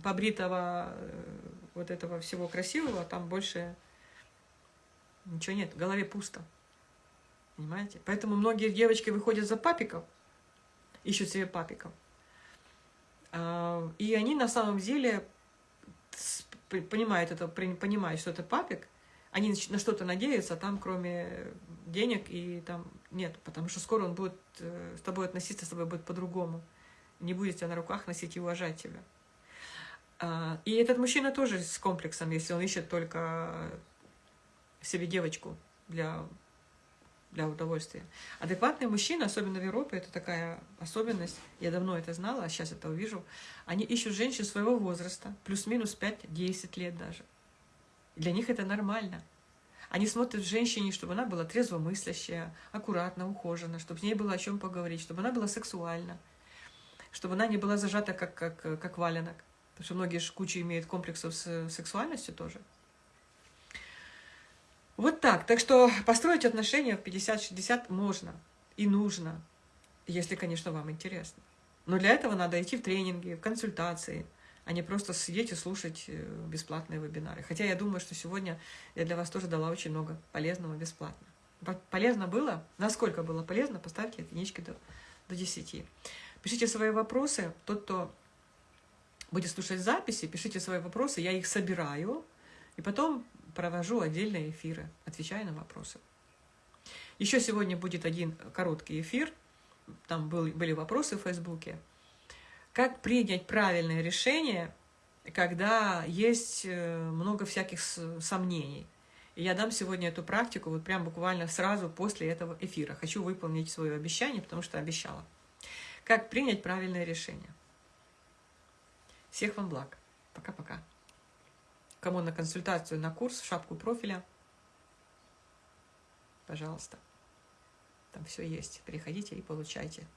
побритого э, вот этого всего красивого, там больше ничего нет, в голове пусто. Понимаете? Поэтому многие девочки выходят за папиков, ищут себе папиков. А, и они на самом деле понимают это, понимают, что это папик, они на что-то надеются, а там кроме денег и там нет, потому что скоро он будет э, с тобой относиться, с тобой будет по-другому. Не будет тебя на руках носить и уважать тебя. А, и этот мужчина тоже с комплексом, если он ищет только себе девочку для, для удовольствия. Адекватные мужчины, особенно в Европе, это такая особенность, я давно это знала, а сейчас это увижу, они ищут женщин своего возраста, плюс-минус 5-10 лет даже. Для них это нормально. Они смотрят в женщине, чтобы она была трезвомыслящая, аккуратно, ухожена, чтобы с ней было о чем поговорить, чтобы она была сексуальна, чтобы она не была зажата как, как, как валенок. Потому что многие же кучу имеют комплексов с сексуальностью тоже. Вот так. Так что построить отношения в 50-60 можно и нужно, если, конечно, вам интересно. Но для этого надо идти в тренинги, в консультации – а не просто сидеть и слушать э, бесплатные вебинары. Хотя я думаю, что сегодня я для вас тоже дала очень много полезного бесплатно. Полезно было? Насколько было полезно? Поставьте единички до, до 10. Пишите свои вопросы. Тот, кто будет слушать записи, пишите свои вопросы, я их собираю, и потом провожу отдельные эфиры, отвечая на вопросы. Еще сегодня будет один короткий эфир, там был, были вопросы в Фейсбуке, как принять правильное решение, когда есть э, много всяких сомнений. И я дам сегодня эту практику вот прям буквально сразу после этого эфира. Хочу выполнить свое обещание, потому что обещала. Как принять правильное решение. Всех вам благ. Пока-пока. Кому на консультацию, на курс, в шапку профиля, пожалуйста. Там все есть. Переходите и получайте.